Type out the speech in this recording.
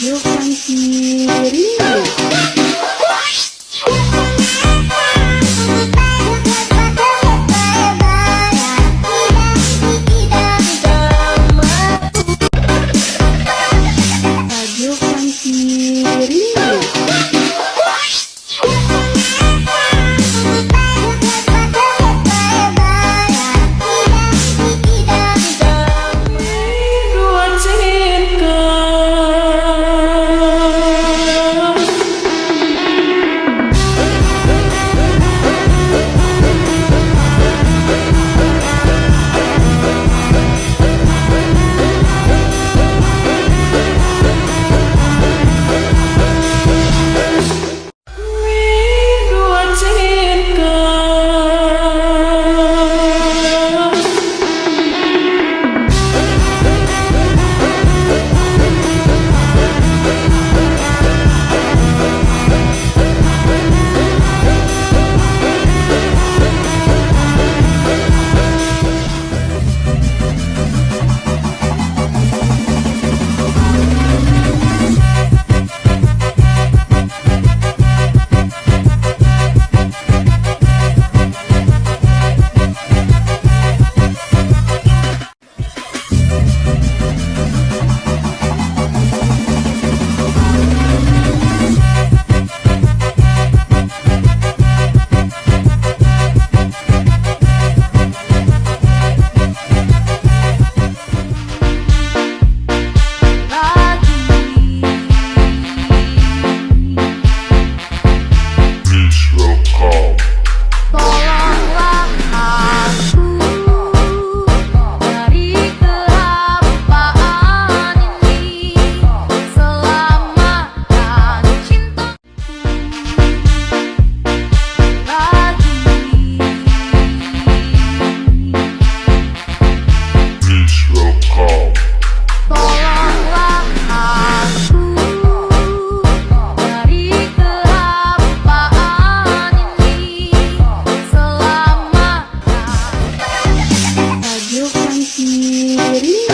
Majukan dirimu Maria.